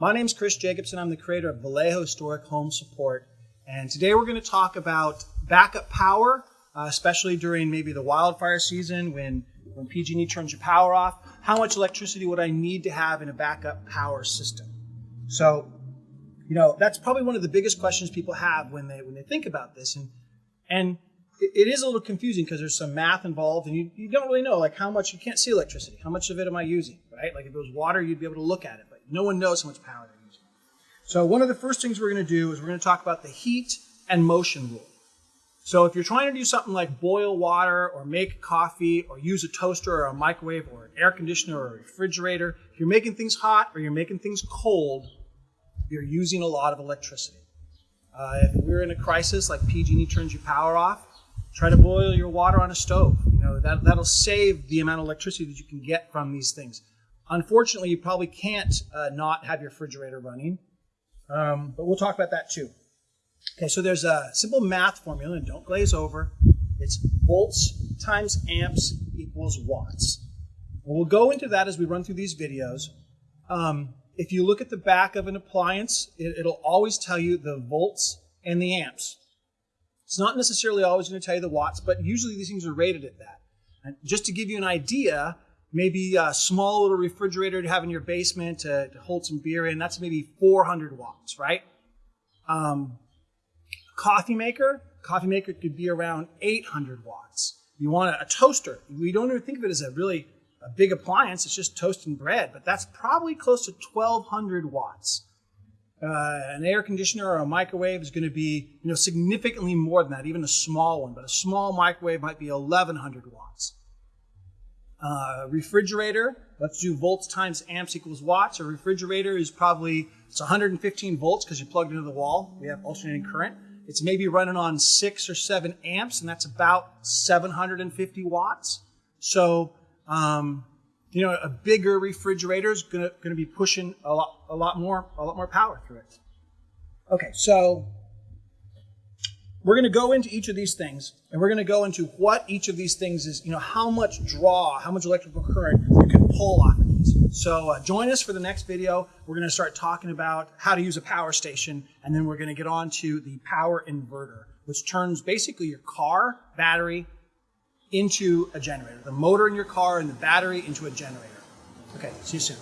My name is Chris Jacobson. I'm the creator of Vallejo Historic Home Support. And today we're going to talk about backup power, uh, especially during maybe the wildfire season when, when PG&E turns your power off. How much electricity would I need to have in a backup power system? So, you know, that's probably one of the biggest questions people have when they when they think about this. And and it is a little confusing because there's some math involved and you, you don't really know like how much you can't see electricity how much of it am i using right like if it was water you'd be able to look at it but no one knows how much power they're using so one of the first things we're going to do is we're going to talk about the heat and motion rule so if you're trying to do something like boil water or make coffee or use a toaster or a microwave or an air conditioner or a refrigerator if you're making things hot or you're making things cold you're using a lot of electricity uh, if we're in a crisis like pg&e turns your power off Try to boil your water on a stove. You know, that, that'll save the amount of electricity that you can get from these things. Unfortunately, you probably can't uh, not have your refrigerator running, um, but we'll talk about that too. Okay, so there's a simple math formula, and don't glaze over. It's volts times amps equals watts. And we'll go into that as we run through these videos. Um, if you look at the back of an appliance, it, it'll always tell you the volts and the amps. It's not necessarily always going to tell you the watts, but usually these things are rated at that. And just to give you an idea, maybe a small little refrigerator to have in your basement to, to hold some beer in, that's maybe 400 watts, right? Um, coffee maker, coffee maker could be around 800 watts. You want a, a toaster. We don't even think of it as a really a big appliance. It's just toasting bread, but that's probably close to 1200 watts. Uh, an air conditioner or a microwave is going to be you know significantly more than that, even a small one. But a small microwave might be 1100 watts. Uh, refrigerator, let's do volts times amps equals watts. A refrigerator is probably it's 115 volts because you plugged into the wall. We have alternating current. It's maybe running on six or seven amps, and that's about 750 watts. So um, you know, a bigger refrigerator is going to be pushing a lot, a lot more, a lot more power through it. Okay, so we're going to go into each of these things, and we're going to go into what each of these things is. You know, how much draw, how much electrical current you can pull off of these. So uh, join us for the next video. We're going to start talking about how to use a power station, and then we're going to get on to the power inverter, which turns basically your car battery into a generator. The motor in your car and the battery into a generator. Okay, see you soon.